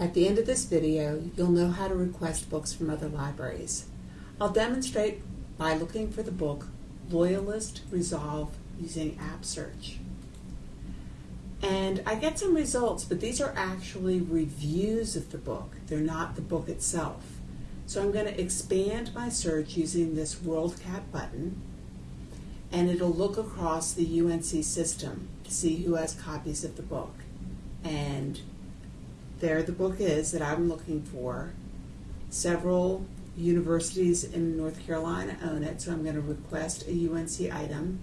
At the end of this video, you'll know how to request books from other libraries. I'll demonstrate by looking for the book Loyalist Resolve using App Search. And I get some results, but these are actually reviews of the book. They're not the book itself. So I'm going to expand my search using this WorldCat button, and it'll look across the UNC system to see who has copies of the book. And there the book is that I'm looking for. Several universities in North Carolina own it, so I'm going to request a UNC item.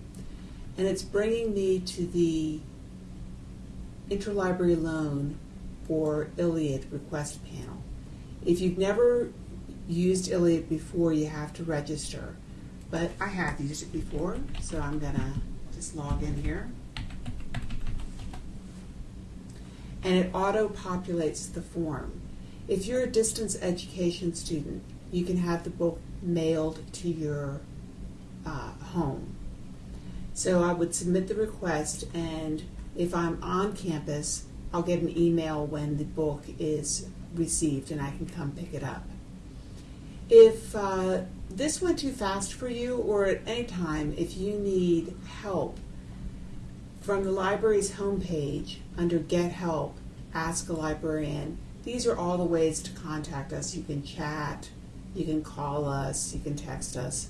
And it's bringing me to the interlibrary loan or ILLiad request panel. If you've never used ILLiad before, you have to register. But I have used it before, so I'm going to just log in here. And it auto-populates the form. If you're a distance education student, you can have the book mailed to your uh, home. So I would submit the request, and if I'm on campus, I'll get an email when the book is received and I can come pick it up. If uh, this went too fast for you, or at any time, if you need help, from the library's homepage under Get Help, Ask a Librarian, these are all the ways to contact us. You can chat, you can call us, you can text us.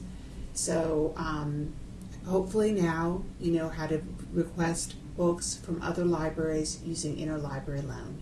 So um, hopefully now you know how to request books from other libraries using interlibrary loan.